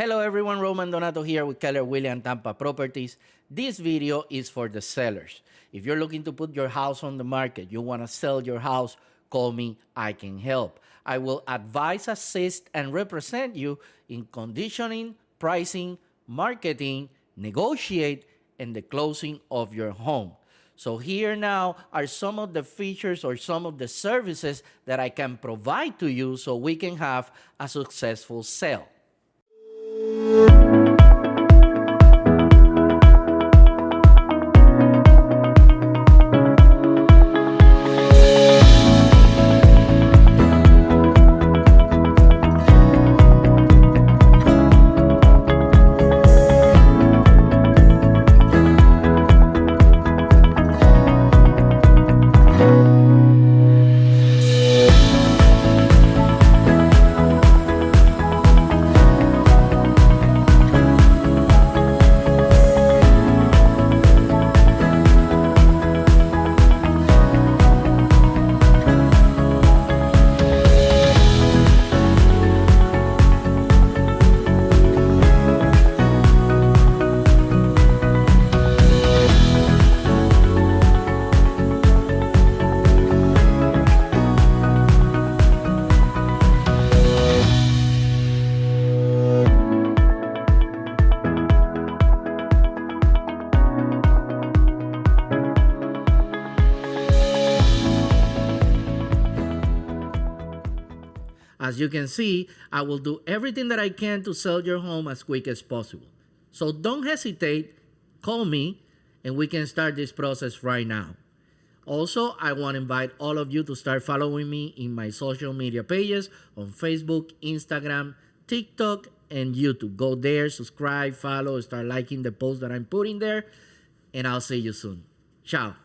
Hello everyone, Roman Donato here with Keller Williams Tampa Properties. This video is for the sellers. If you're looking to put your house on the market, you want to sell your house, call me, I can help. I will advise, assist, and represent you in conditioning, pricing, marketing, negotiate, and the closing of your home. So here now are some of the features or some of the services that I can provide to you so we can have a successful sale. Música As you can see, I will do everything that I can to sell your home as quick as possible. So don't hesitate, call me, and we can start this process right now. Also, I want to invite all of you to start following me in my social media pages on Facebook, Instagram, TikTok, and YouTube. Go there, subscribe, follow, start liking the posts that I'm putting there, and I'll see you soon. Ciao.